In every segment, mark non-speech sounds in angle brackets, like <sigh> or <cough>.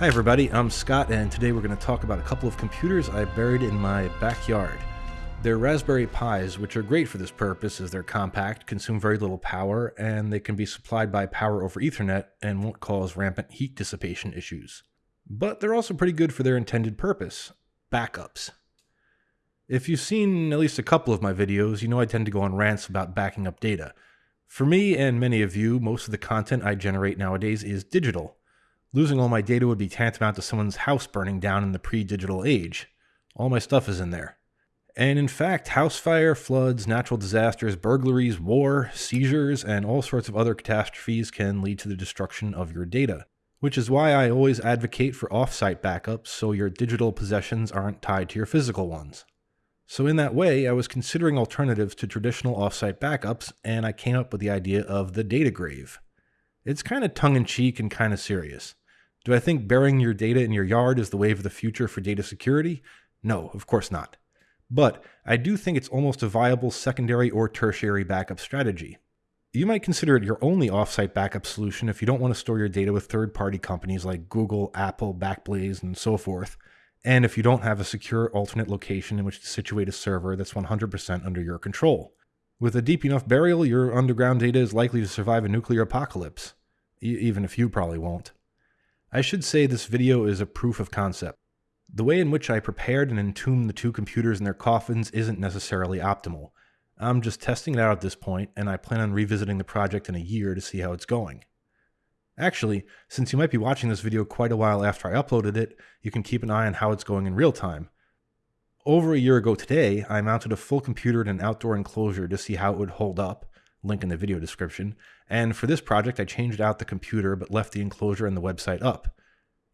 Hi everybody, I'm Scott and today we're going to talk about a couple of computers I buried in my backyard. They're Raspberry Pis, which are great for this purpose as they're compact, consume very little power, and they can be supplied by power over Ethernet and won't cause rampant heat dissipation issues. But they're also pretty good for their intended purpose, backups. If you've seen at least a couple of my videos, you know I tend to go on rants about backing up data. For me and many of you, most of the content I generate nowadays is digital. Losing all my data would be tantamount to someone's house burning down in the pre-digital age. All my stuff is in there. And in fact, house fire, floods, natural disasters, burglaries, war, seizures, and all sorts of other catastrophes can lead to the destruction of your data. Which is why I always advocate for offsite backups so your digital possessions aren't tied to your physical ones. So in that way, I was considering alternatives to traditional offsite backups, and I came up with the idea of the data grave. It's kind of tongue-in-cheek and kind of serious. Do I think burying your data in your yard is the wave of the future for data security? No, of course not. But I do think it's almost a viable secondary or tertiary backup strategy. You might consider it your only offsite backup solution if you don't want to store your data with third party companies like Google, Apple, Backblaze, and so forth, and if you don't have a secure alternate location in which to situate a server that's 100% under your control. With a deep enough burial, your underground data is likely to survive a nuclear apocalypse, e even if you probably won't. I should say this video is a proof of concept. The way in which I prepared and entombed the two computers in their coffins isn't necessarily optimal. I'm just testing it out at this point, and I plan on revisiting the project in a year to see how it's going. Actually, since you might be watching this video quite a while after I uploaded it, you can keep an eye on how it's going in real time. Over a year ago today, I mounted a full computer in an outdoor enclosure to see how it would hold up, link in the video description, and for this project I changed out the computer but left the enclosure and the website up.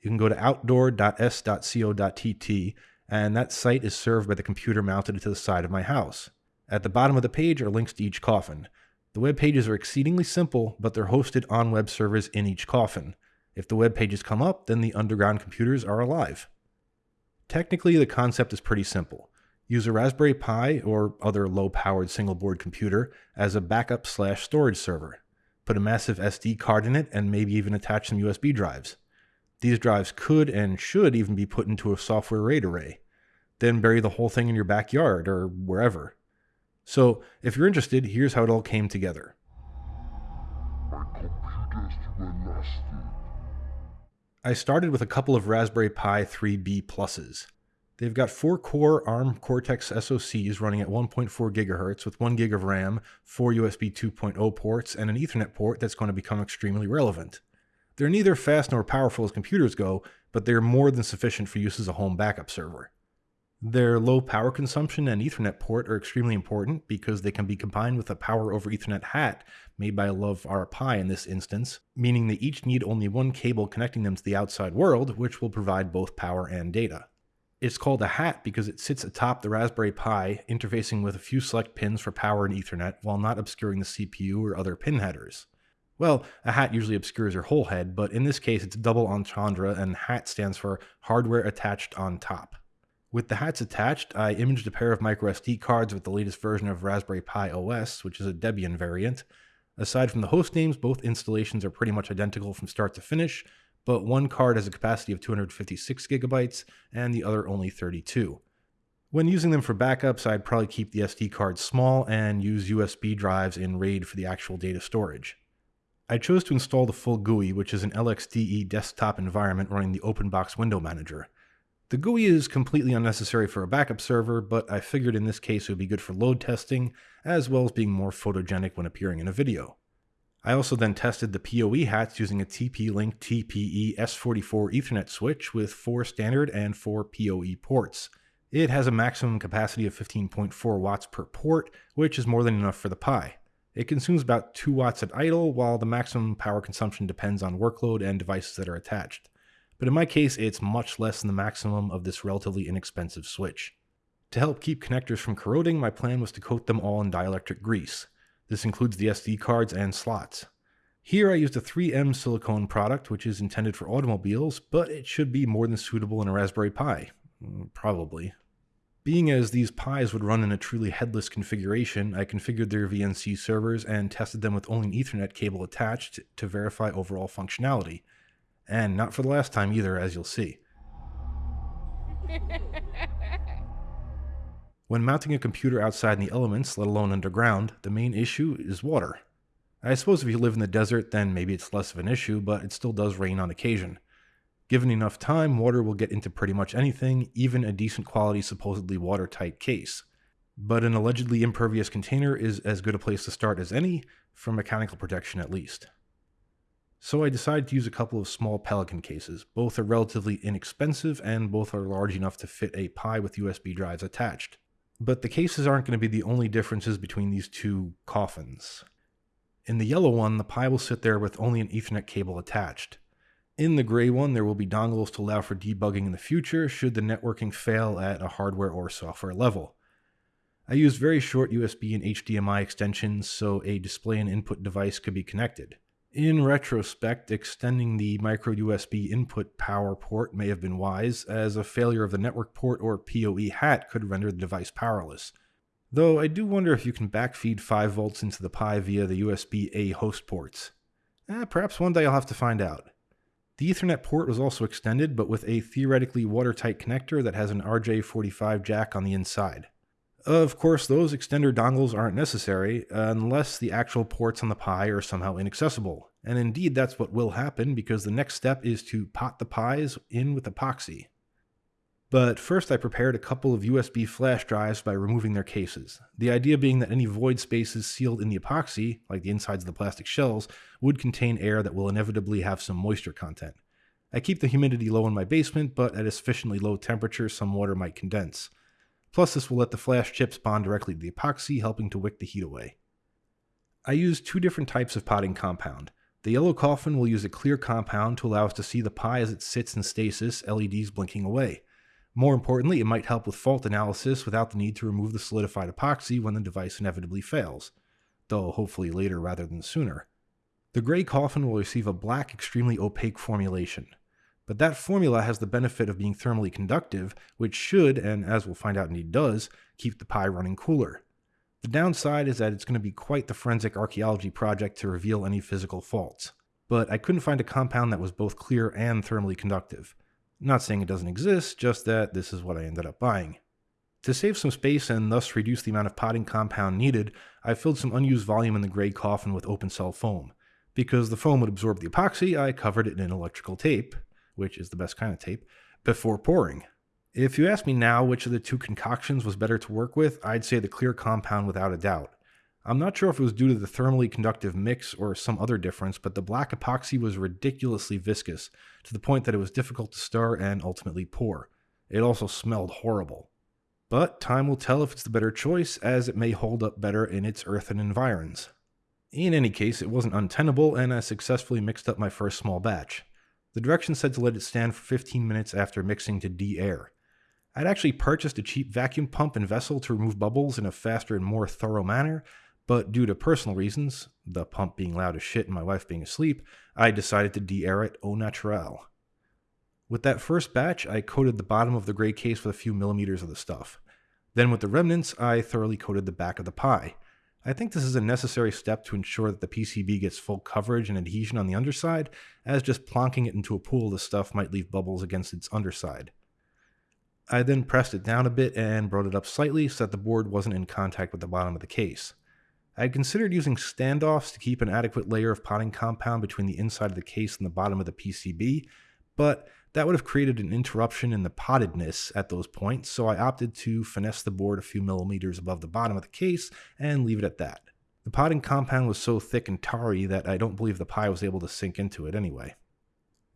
You can go to outdoor.s.co.tt and that site is served by the computer mounted to the side of my house. At the bottom of the page are links to each coffin. The web pages are exceedingly simple, but they're hosted on web servers in each coffin. If the web pages come up, then the underground computers are alive. Technically, the concept is pretty simple. Use a Raspberry Pi or other low-powered single-board computer as a backup slash storage server. Put a massive SD card in it and maybe even attach some USB drives. These drives could and should even be put into a software RAID array. Then bury the whole thing in your backyard or wherever. So, if you're interested, here's how it all came together. I started with a couple of Raspberry Pi 3B pluses. They've got four core ARM Cortex SoCs running at 1.4 GHz with 1 GB of RAM, four USB 2.0 ports, and an Ethernet port that's going to become extremely relevant. They're neither fast nor powerful as computers go, but they're more than sufficient for use as a home backup server. Their low power consumption and Ethernet port are extremely important because they can be combined with a power over Ethernet hat made by Love Pi in this instance, meaning they each need only one cable connecting them to the outside world, which will provide both power and data. It's called a hat because it sits atop the Raspberry Pi, interfacing with a few select pins for power and Ethernet while not obscuring the CPU or other pin headers. Well, a hat usually obscures your whole head, but in this case it's double entendre and HAT stands for hardware attached on top. With the hats attached, I imaged a pair of microSD cards with the latest version of Raspberry Pi OS, which is a Debian variant. Aside from the host names, both installations are pretty much identical from start to finish, but one card has a capacity of 256 gigabytes and the other only 32. When using them for backups, I'd probably keep the SD card small and use USB drives in RAID for the actual data storage. I chose to install the full GUI, which is an LXDE desktop environment running the OpenBox window manager. The GUI is completely unnecessary for a backup server, but I figured in this case it would be good for load testing, as well as being more photogenic when appearing in a video. I also then tested the PoE hats using a TP-Link TPE S44 Ethernet switch with four standard and four PoE ports. It has a maximum capacity of 15.4 watts per port, which is more than enough for the Pi. It consumes about 2 watts at idle, while the maximum power consumption depends on workload and devices that are attached. But in my case, it's much less than the maximum of this relatively inexpensive switch. To help keep connectors from corroding, my plan was to coat them all in dielectric grease. This includes the SD cards and slots. Here I used a 3M silicone product which is intended for automobiles, but it should be more than suitable in a Raspberry Pi. Probably. Being as these Pis would run in a truly headless configuration, I configured their VNC servers and tested them with only an Ethernet cable attached to verify overall functionality. And not for the last time either, as you'll see. <laughs> When mounting a computer outside in the elements, let alone underground, the main issue is water. I suppose if you live in the desert, then maybe it's less of an issue, but it still does rain on occasion. Given enough time, water will get into pretty much anything, even a decent quality, supposedly watertight case. But an allegedly impervious container is as good a place to start as any, for mechanical protection at least. So I decided to use a couple of small Pelican cases. Both are relatively inexpensive and both are large enough to fit a Pi with USB drives attached. But the cases aren't going to be the only differences between these two coffins. In the yellow one, the Pi will sit there with only an Ethernet cable attached. In the gray one, there will be dongles to allow for debugging in the future should the networking fail at a hardware or software level. I used very short USB and HDMI extensions so a display and input device could be connected. In retrospect, extending the micro USB input power port may have been wise, as a failure of the network port or PoE hat could render the device powerless. Though I do wonder if you can backfeed 5 volts into the Pi via the USB A host ports. Eh, perhaps one day I'll have to find out. The Ethernet port was also extended, but with a theoretically watertight connector that has an RJ45 jack on the inside. Of course, those extender dongles aren't necessary unless the actual ports on the Pi are somehow inaccessible. And indeed, that's what will happen because the next step is to pot the Pis in with epoxy. But first, I prepared a couple of USB flash drives by removing their cases. The idea being that any void spaces sealed in the epoxy, like the insides of the plastic shells, would contain air that will inevitably have some moisture content. I keep the humidity low in my basement, but at a sufficiently low temperature, some water might condense. Plus, this will let the flash chips bond directly to the epoxy, helping to wick the heat away. I use two different types of potting compound. The yellow coffin will use a clear compound to allow us to see the Pi as it sits in stasis, LEDs blinking away. More importantly, it might help with fault analysis without the need to remove the solidified epoxy when the device inevitably fails, though hopefully later rather than sooner. The gray coffin will receive a black, extremely opaque formulation. But that formula has the benefit of being thermally conductive, which should, and as we'll find out indeed does, keep the Pi running cooler. The downside is that it's going to be quite the forensic archaeology project to reveal any physical faults. But I couldn't find a compound that was both clear and thermally conductive. Not saying it doesn't exist, just that this is what I ended up buying. To save some space and thus reduce the amount of potting compound needed, I filled some unused volume in the gray coffin with open cell foam. Because the foam would absorb the epoxy, I covered it in electrical tape, which is the best kind of tape, before pouring. If you ask me now which of the two concoctions was better to work with, I'd say the clear compound without a doubt. I'm not sure if it was due to the thermally conductive mix or some other difference, but the black epoxy was ridiculously viscous, to the point that it was difficult to stir and ultimately pour. It also smelled horrible. But time will tell if it's the better choice, as it may hold up better in its earthen environs. In any case, it wasn't untenable, and I successfully mixed up my first small batch. The directions said to let it stand for 15 minutes after mixing to de-air. I'd actually purchased a cheap vacuum pump and vessel to remove bubbles in a faster and more thorough manner, but due to personal reasons, the pump being loud as shit and my wife being asleep, I decided to de-air it au naturel. With that first batch, I coated the bottom of the gray case with a few millimeters of the stuff. Then with the remnants, I thoroughly coated the back of the Pi. I think this is a necessary step to ensure that the PCB gets full coverage and adhesion on the underside, as just plonking it into a pool of the stuff might leave bubbles against its underside. I then pressed it down a bit and brought it up slightly so that the board wasn't in contact with the bottom of the case. I had considered using standoffs to keep an adequate layer of potting compound between the inside of the case and the bottom of the PCB, but that would have created an interruption in the pottedness at those points, so I opted to finesse the board a few millimeters above the bottom of the case and leave it at that. The potting compound was so thick and tarry that I don't believe the Pi was able to sink into it anyway.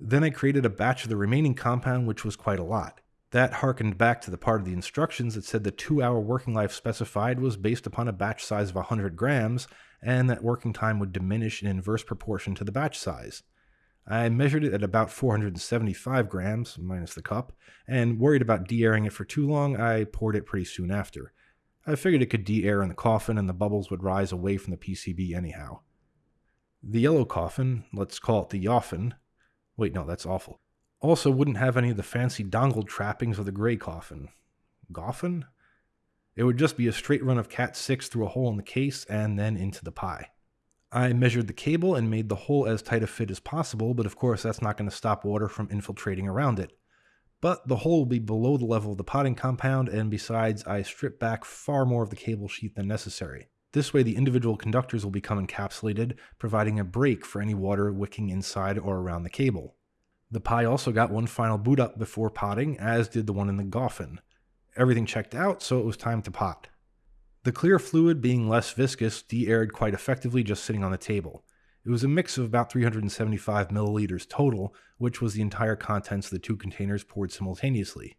Then I created a batch of the remaining compound, which was quite a lot. That harkened back to the part of the instructions that said the two hour working life specified was based upon a batch size of 100 grams, and that working time would diminish in inverse proportion to the batch size. I measured it at about 475 grams, minus the cup, and worried about de-airing it for too long, I poured it pretty soon after. I figured it could de-air in the coffin and the bubbles would rise away from the PCB anyhow. The yellow coffin, let's call it the Yoffin, wait no, that's awful, also wouldn't have any of the fancy dongle trappings of the gray coffin. Goffin? It would just be a straight run of Cat 6 through a hole in the case and then into the Pi. I measured the cable and made the hole as tight a fit as possible, but of course that's not going to stop water from infiltrating around it. But the hole will be below the level of the potting compound, and besides, I stripped back far more of the cable sheath than necessary. This way, the individual conductors will become encapsulated, providing a break for any water wicking inside or around the cable. The Pi also got one final boot up before potting, as did the one in the Goffin. Everything checked out, so it was time to pot. The clear fluid, being less viscous, de-aired quite effectively just sitting on the table. It was a mix of about 375 milliliters total, which was the entire contents of the two containers poured simultaneously.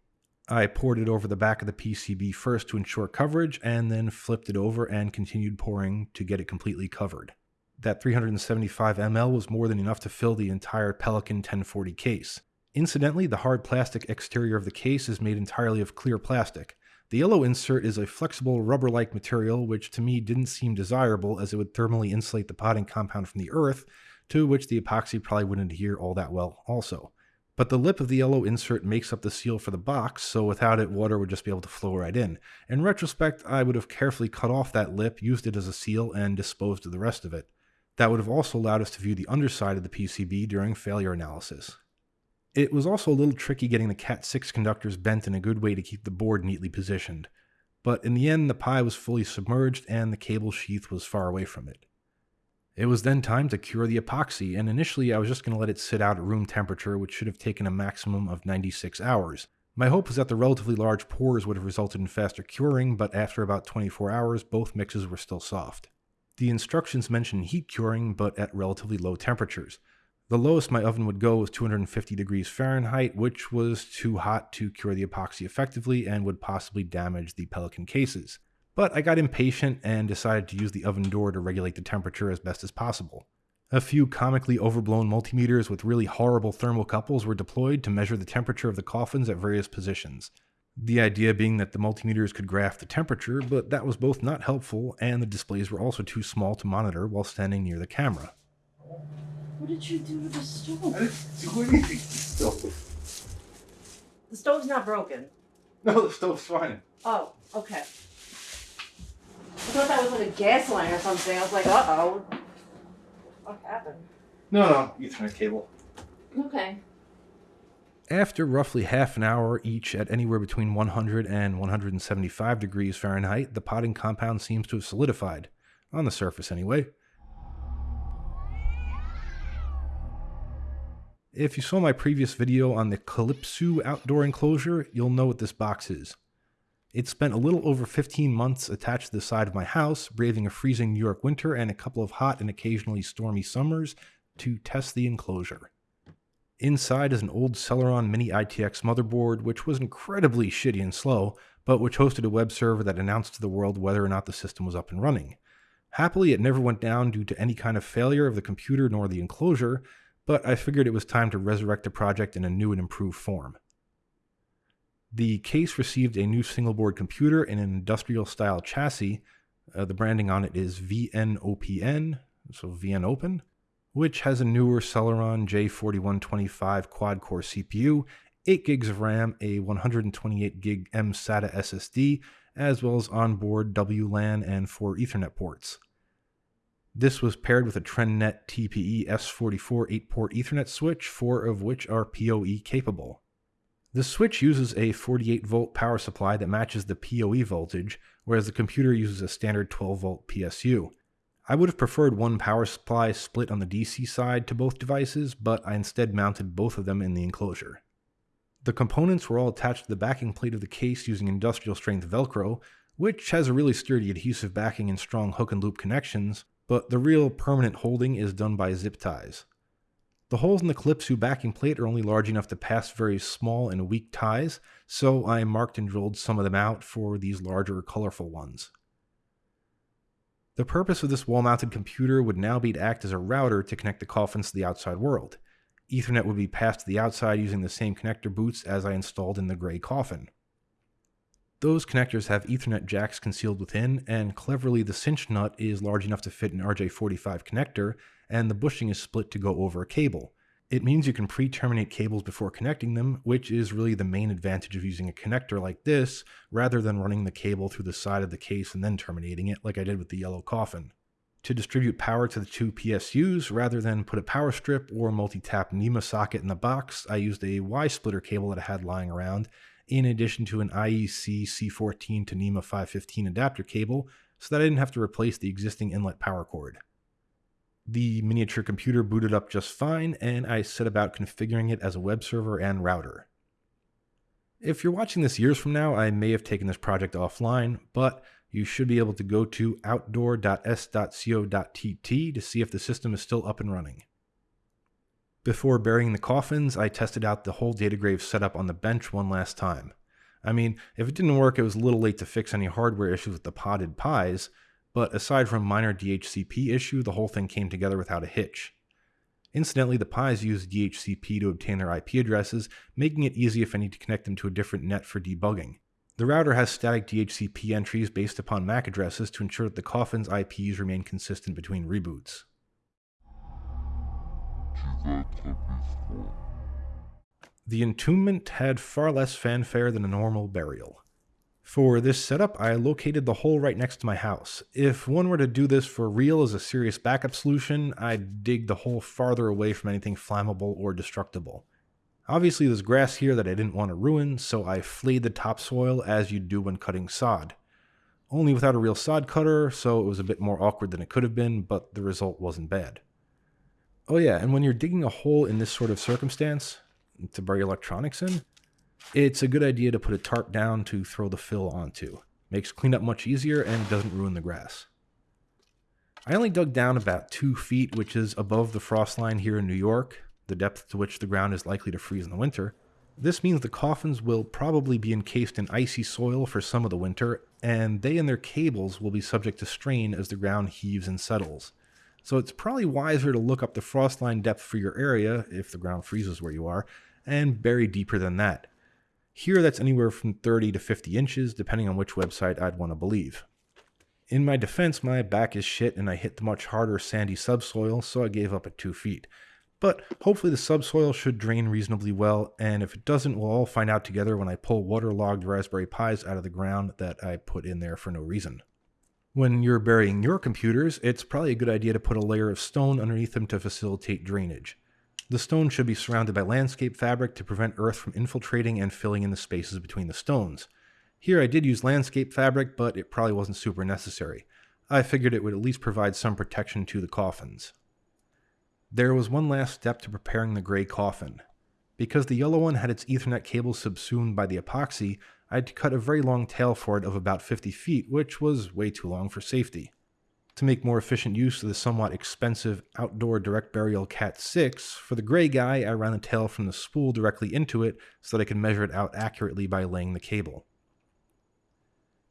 I poured it over the back of the PCB first to ensure coverage, and then flipped it over and continued pouring to get it completely covered. That 375 ml was more than enough to fill the entire Pelican 1040 case. Incidentally, the hard plastic exterior of the case is made entirely of clear plastic. The yellow insert is a flexible rubber-like material which to me didn't seem desirable as it would thermally insulate the potting compound from the earth, to which the epoxy probably wouldn't adhere all that well also. But the lip of the yellow insert makes up the seal for the box, so without it, water would just be able to flow right in. In retrospect, I would have carefully cut off that lip, used it as a seal, and disposed of the rest of it. That would have also allowed us to view the underside of the PCB during failure analysis. It was also a little tricky getting the Cat6 conductors bent in a good way to keep the board neatly positioned, but in the end the Pi was fully submerged and the cable sheath was far away from it. It was then time to cure the epoxy, and initially I was just going to let it sit out at room temperature, which should have taken a maximum of 96 hours. My hope was that the relatively large pours would have resulted in faster curing, but after about 24 hours, both mixes were still soft. The instructions mention heat curing, but at relatively low temperatures. The lowest my oven would go was 250 degrees Fahrenheit, which was too hot to cure the epoxy effectively and would possibly damage the Pelican cases. But I got impatient and decided to use the oven door to regulate the temperature as best as possible. A few comically overblown multimeters with really horrible thermocouples were deployed to measure the temperature of the coffins at various positions. The idea being that the multimeters could graph the temperature, but that was both not helpful and the displays were also too small to monitor while standing near the camera. What did you do to the stove? I didn't do anything to the stove. The stove's not broken. No, the stove's fine. Oh, okay. I thought that was like a gas line or something. I was like, uh oh. What happened? No, no, Ethernet cable. Okay. After roughly half an hour each at anywhere between 100 and 175 degrees Fahrenheit, the potting compound seems to have solidified, on the surface anyway. If you saw my previous video on the Calypso outdoor enclosure, you'll know what this box is. It spent a little over 15 months attached to the side of my house, braving a freezing New York winter and a couple of hot and occasionally stormy summers to test the enclosure. Inside is an old Celeron Mini ITX motherboard, which was incredibly shitty and slow, but which hosted a web server that announced to the world whether or not the system was up and running. Happily, it never went down due to any kind of failure of the computer nor the enclosure, but I figured it was time to resurrect the project in a new and improved form. The case received a new single board computer in an industrial style chassis. Uh, the branding on it is VNOPN, so VN Open, which has a newer Celeron J4125 quad core CPU, 8 gigs of RAM, a 128 gig M SATA SSD, as well as onboard WLAN and four Ethernet ports. This was paired with a TrendNet TPE S44 8-port Ethernet switch, four of which are PoE capable. The switch uses a 48 volt power supply that matches the PoE voltage, whereas the computer uses a standard 12 volt PSU. I would have preferred one power supply split on the DC side to both devices, but I instead mounted both of them in the enclosure. The components were all attached to the backing plate of the case using industrial strength Velcro, which has a really sturdy adhesive backing and strong hook and loop connections, but the real permanent holding is done by zip ties. The holes in the Calypso backing plate are only large enough to pass very small and weak ties, so I marked and drilled some of them out for these larger colorful ones. The purpose of this wall-mounted computer would now be to act as a router to connect the coffins to the outside world. Ethernet would be passed to the outside using the same connector boots as I installed in the gray coffin. Those connectors have Ethernet jacks concealed within, and cleverly the cinch nut is large enough to fit an RJ45 connector, and the bushing is split to go over a cable. It means you can pre-terminate cables before connecting them, which is really the main advantage of using a connector like this, rather than running the cable through the side of the case and then terminating it like I did with the yellow coffin. To distribute power to the two PSUs, rather than put a power strip or multi-tap NEMA socket in the box, I used a Y-splitter cable that I had lying around, in addition to an IEC C14 to NEMA 515 adapter cable, so that I didn't have to replace the existing inlet power cord. The miniature computer booted up just fine, and I set about configuring it as a web server and router. If you're watching this years from now, I may have taken this project offline, but you should be able to go to outdoor.s.co.tt to see if the system is still up and running. Before burying the coffins, I tested out the whole Datagrave setup on the bench one last time. I mean, if it didn't work, it was a little late to fix any hardware issues with the potted Pis, but aside from minor DHCP issue, the whole thing came together without a hitch. Incidentally, the Pis use DHCP to obtain their IP addresses, making it easy if I need to connect them to a different net for debugging. The router has static DHCP entries based upon MAC addresses to ensure that the coffin's IPs remain consistent between reboots. The entombment had far less fanfare than a normal burial. For this setup, I located the hole right next to my house. If one were to do this for real as a serious backup solution, I'd dig the hole farther away from anything flammable or destructible. Obviously there's grass here that I didn't want to ruin, so I flayed the topsoil as you'd do when cutting sod. Only without a real sod cutter, so it was a bit more awkward than it could have been, but the result wasn't bad. Oh yeah, and when you're digging a hole in this sort of circumstance, to bury electronics in, it's a good idea to put a tarp down to throw the fill onto. Makes cleanup much easier and doesn't ruin the grass. I only dug down about two feet, which is above the frost line here in New York, the depth to which the ground is likely to freeze in the winter. This means the coffins will probably be encased in icy soil for some of the winter, and they and their cables will be subject to strain as the ground heaves and settles. So it's probably wiser to look up the frost line depth for your area, if the ground freezes where you are, and bury deeper than that. Here, that's anywhere from 30 to 50 inches, depending on which website I'd want to believe. In my defense, my back is shit and I hit the much harder sandy subsoil, so I gave up at 2 feet. But hopefully the subsoil should drain reasonably well, and if it doesn't, we'll all find out together when I pull waterlogged Raspberry Pis out of the ground that I put in there for no reason. When you're burying your computers, it's probably a good idea to put a layer of stone underneath them to facilitate drainage. The stone should be surrounded by landscape fabric to prevent earth from infiltrating and filling in the spaces between the stones. Here I did use landscape fabric, but it probably wasn't super necessary. I figured it would at least provide some protection to the coffins. There was one last step to preparing the gray coffin. Because the yellow one had its Ethernet cable subsumed by the epoxy, I had to cut a very long tail for it of about 50 feet, which was way too long for safety. To make more efficient use of the somewhat expensive outdoor direct burial Cat 6, for the gray guy, I ran the tail from the spool directly into it so that I could measure it out accurately by laying the cable.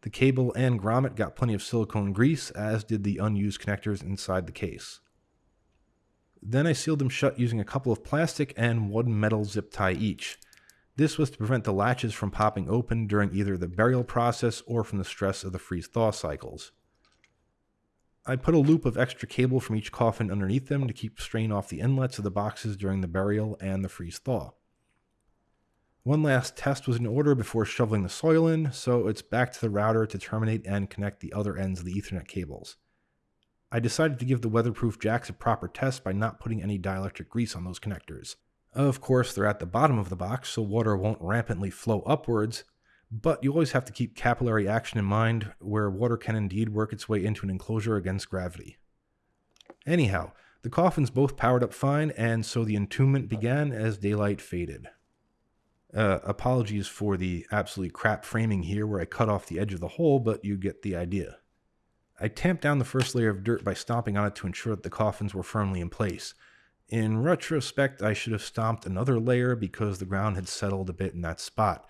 The cable and grommet got plenty of silicone grease, as did the unused connectors inside the case. Then I sealed them shut using a couple of plastic and one metal zip tie each. This was to prevent the latches from popping open during either the burial process or from the stress of the freeze-thaw cycles. I put a loop of extra cable from each coffin underneath them to keep strain off the inlets of the boxes during the burial and the freeze thaw. One last test was in order before shoveling the soil in, so it's back to the router to terminate and connect the other ends of the Ethernet cables. I decided to give the weatherproof jacks a proper test by not putting any dielectric grease on those connectors. Of course, they're at the bottom of the box, so water won't rampantly flow upwards, but you always have to keep capillary action in mind, where water can indeed work its way into an enclosure against gravity. Anyhow, the coffins both powered up fine, and so the entombment began as daylight faded. Uh, apologies for the absolutely crap framing here where I cut off the edge of the hole, but you get the idea. I tamped down the first layer of dirt by stomping on it to ensure that the coffins were firmly in place. In retrospect, I should have stomped another layer because the ground had settled a bit in that spot,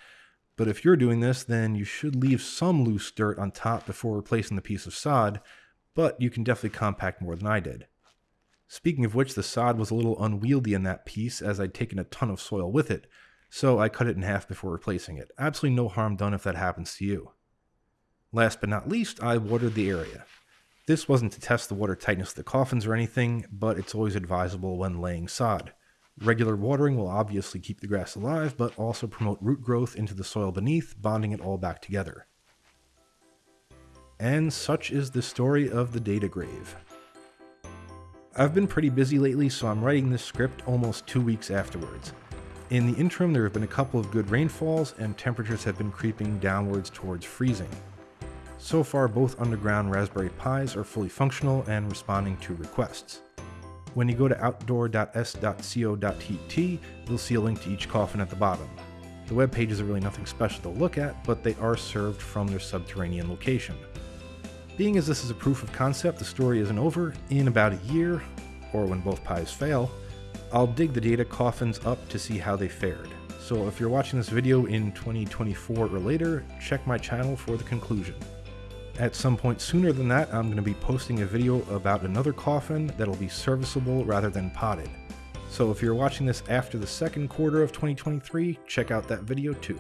but if you're doing this, then you should leave some loose dirt on top before replacing the piece of sod, but you can definitely compact more than I did. Speaking of which, the sod was a little unwieldy in that piece as I'd taken a ton of soil with it, so I cut it in half before replacing it. Absolutely no harm done if that happens to you. Last but not least, I watered the area. This wasn't to test the water tightness of the coffins or anything, but it's always advisable when laying sod. Regular watering will obviously keep the grass alive, but also promote root growth into the soil beneath, bonding it all back together. And such is the story of the data grave. I've been pretty busy lately, so I'm writing this script almost two weeks afterwards. In the interim, there have been a couple of good rainfalls, and temperatures have been creeping downwards towards freezing. So far, both underground Raspberry Pis are fully functional and responding to requests. When you go to outdoor.s.co.tt, you'll see a link to each coffin at the bottom. The web pages are really nothing special to look at, but they are served from their subterranean location. Being as this is a proof of concept, the story isn't over. In about a year, or when both Pis fail, I'll dig the data coffins up to see how they fared. So if you're watching this video in 2024 or later, check my channel for the conclusion. At some point sooner than that, I'm going to be posting a video about another coffin that'll be serviceable rather than potted. So if you're watching this after the second quarter of 2023, check out that video too.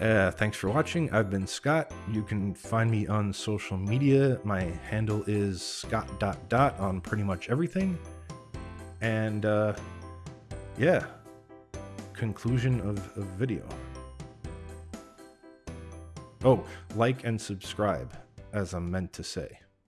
Uh, thanks for watching. I've been Scott. You can find me on social media. My handle is scott dot dot on pretty much everything. And uh, yeah, conclusion of, of video. Oh, like and subscribe, as I'm meant to say.